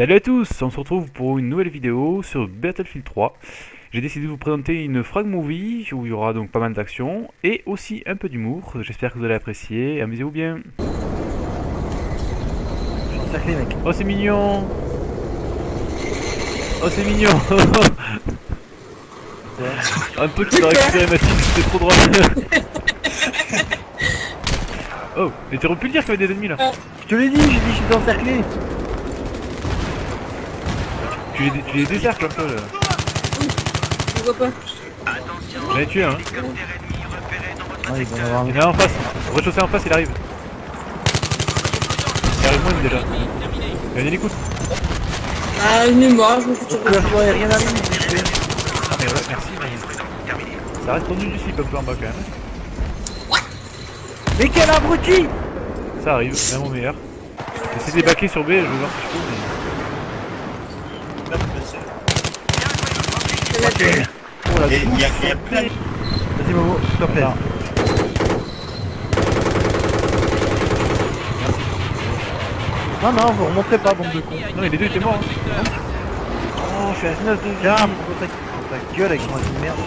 Salut à tous, on se retrouve pour une nouvelle vidéo sur Battlefield 3. J'ai décidé de vous présenter une frag movie où il y aura donc pas mal d'action et aussi un peu d'humour. J'espère que vous allez apprécier, amusez-vous bien. mec. Oh c'est mignon Oh c'est mignon Un peu qui aurait récupéré ma fille, c'était trop drôle Oh, mais t'aurais pu le dire qu'il y avait des ennemis là Je te l'ai dit, j'ai dit je suis encerclé Tu les, tu les décercles un peu là Je vois pas. J'en ai tué un hein. Ah, avoir un Il y en a un en face, rez-de-chaussée en face il arrive Il arrive moins déjà Il y a Ah, une mémoire, je me suis tiré. couverture aérienne à. Ah mais ouais merci mais... Ça reste tendu du slip un peu en bas quand même Mais quel abruti Ça arrive, même au meilleur J'essaie de les baquer sur B, je vais voir si je peux mais... Oh la Et il y a, plein. Vas-y Momo, s'il te plaît. Non, non, vous remontez pas, bande de cons. Non mais les deux étaient morts hein. Oh, je suis à 9 de pour ta, gueule avec ton de merde.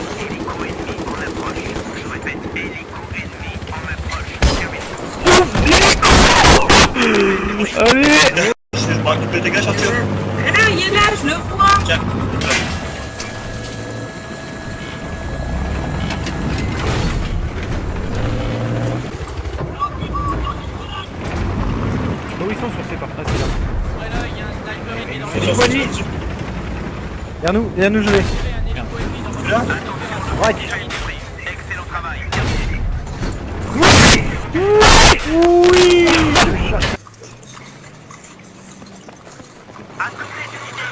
Allez dégage, Arthur Ah, il est là, je le vois. Tiens. Oh ils sont sur ces ah c'est là. Nous, viens nous. Là Right. Oui.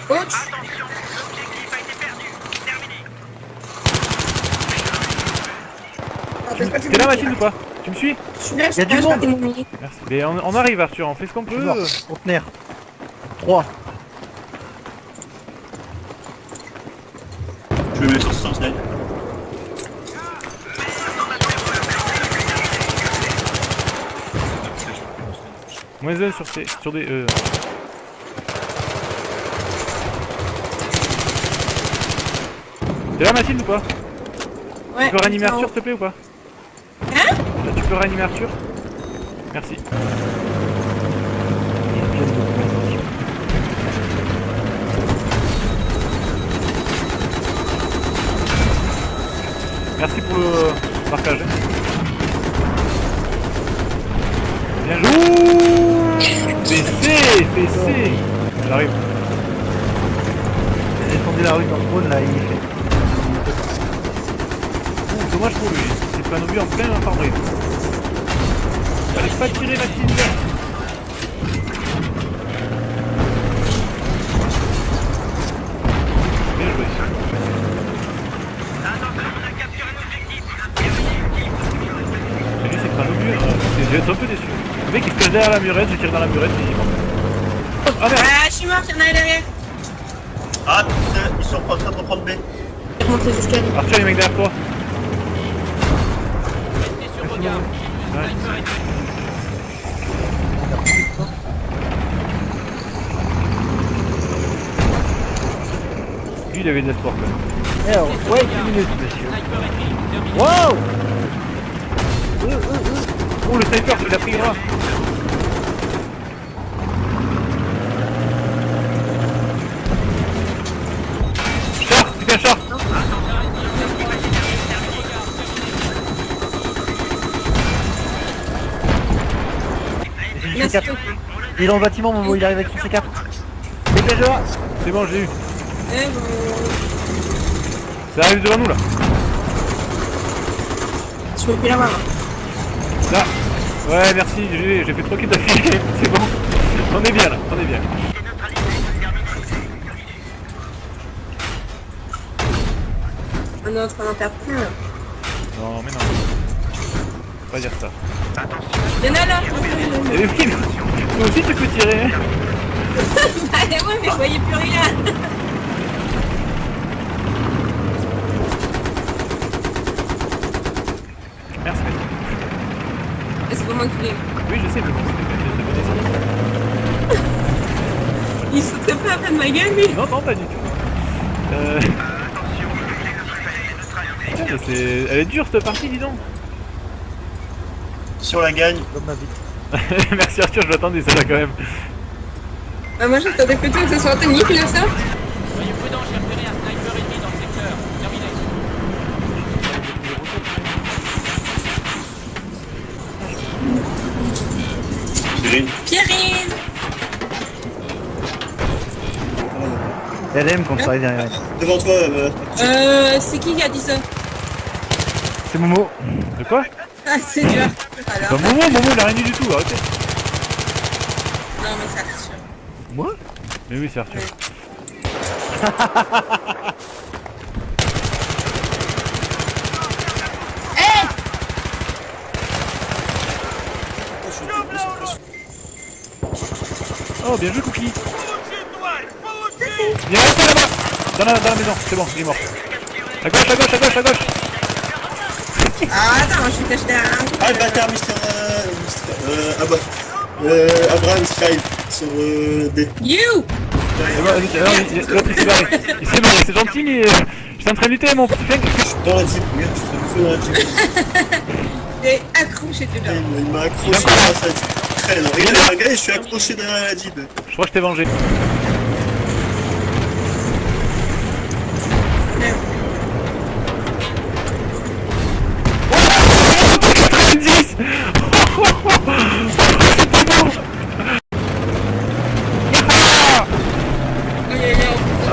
Coach, T'es là Mathilde ou pas? Tu me suis? Je suis là, je Y a du suis là, monde. vais. Merci. Mais on, on arrive Arthur, on fait ce qu'on Je suis peut. Conteneur. 3. Je me mets sur 100 snipe. Moins 1 sur, ces, sur des... Euh... T'es là Mathilde ou pas? Ouais. Tu peux réanimer. Arthur s'il te plaît ou pas? Tu peux réanimer Arthur? Merci. Merci pour le partage. Bien joué PC PC J'arrive. J'ai la rue dans le trône là, il fait. Ouh, dommage pour lui, un obus en plein infirmerie. Fallait pas tirer lui c'est pas un obus. C'est- je vais être un peu déçu. Le mec il se cache derrière la murette, je tire dans la murette et il mort. Ah merde Ah, je suis mort, il y en a derrière. Ah putain, ils sont en train de prendre B. Jusqu'à lui. Arthur les mecs derrière toi Ouais. Lui il avait de l'espoir quand même. Eh, oh, ouais, 10 minutes, monsieur. Wow Euh, euh, euh. Oh le sniper, tu l'as pris moi Il est dans le bâtiment, il arrive avec son C4. C'est bon, j'ai eu. Eh, Ça arrive devant nous là. Sur le là-bas. Là. Ouais, merci, j'ai fait 3 kills d'affilée. C'est bon. On est bien là, on est bien. Ah on est en train d'en faire. Non, mais non. Faut Pas dire ça. Il y en a là. Eh oui, mais toi aussi tu peux tirer. Bah ouais, mais je voyais plus rien. Merci. C'est pas moi qui l'ai. Oui, je sais, mais bon, c'était pas Il se foutrait pas après de ma gueule, lui. Non, non, pas du tout. Euh... Mais c'est... Elle est dure cette partie, dis donc. Si on la gagne, Comme ma vie. Merci Arthur, je l'attendais celle-là quand même. Bah, moi, j'attendais plutôt que ce soit Anthony qui l'a ça. Soyez prudents, j'ai repéré un sniper ennemi dans le secteur. Terminé. Cyril. Pierrine LM quand ça arrive derrière. Devant toi, euh, Euh, c'est qui qui a dit ça? C'est Momo. De quoi? Ah, c'est dur. Bah Momo, Momo, il a rien dit du tout, arrêtez. non, mais c'est Arthur. Moi? Mais oui, c'est Arthur. Oh, bien joué, Cookie Viens, reste là-bas dans la, dans la maison, c'est bon, il est mort. À gauche, à gauche, à gauche, à gauche Ah, attends, je suis caché derrière un Ah, le bâtard, Mister. Euh, Mister. Euh, ah bah. Euh, Abraham Sky sur euh, D. You il- L'autre il s'est. Il c'est gentil, mais euh, j'étais en train de lutter, mon petit flingue. Dans la jeep, regarde, je fais dans la jeep. T'es accroché dedans. Il il m'a accroché dans sa jeep. Regarde, regarde, je suis accroché derrière la jeep. Je crois que je t'ai vengé.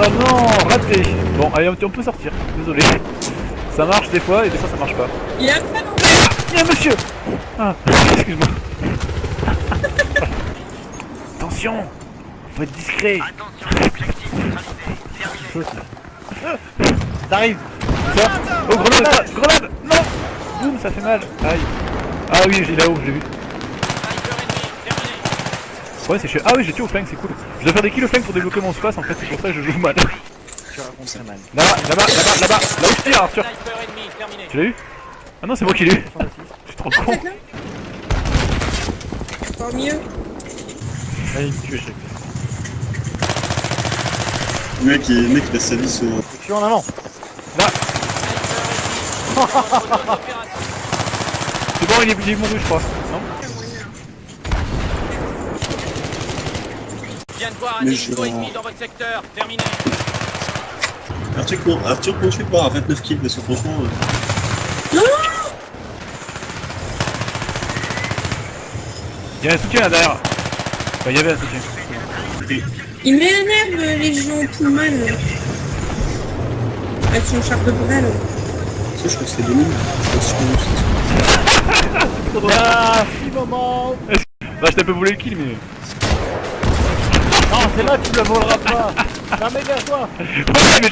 Oh non, raté. Bon, allez, on peut sortir, désolé. Ça marche des fois et des fois ça marche pas. Il a pas non Viens, monsieur. Ah, excuse-moi. Attention. Faut être discret. T'arrives Ça. Oh, grenade Grenade. Non. Boum, ça fait mal. Aïe. Ah oui, j'ai là-haut, j'ai vu. Ouais, c'est chiant. Ah oui, j'ai tué au flingue, c'est cool. Je dois faire des kills au flingue pour débloquer mon space, en fait, c'est pour ça que je joue mal. Tu racontes mal. Là-bas, là-bas, là-bas, là-bas Là où je tire, Arthur. Tu l'as eu Ah non, c'est moi qui l'ai eu Je suis trop con Encore mieux. Allez, il me tue à chaque fois. Le mec, il, mec, il a sa vie sur. Je suis en avant. Là. C'est bon, il est, il est mouru, je crois. Non viens de voir un Mais hélico je- ennemi dans votre secteur. Terminé. Arthur, Arthur continue de à 29 kills parce que franchement. euh, Il y a un soutien là derrière. Enfin, il y avait un soutien. Il m'énerve, les gens Pullman. Avec son char de brel. Tu sais, je crois que c'était 2000. Je sais pas si je- Ah, si moment Bah, je t'ai un peu volé le kill, mais. C'est là, tu le voleras pas. Non, mais vers toi Ouais, mais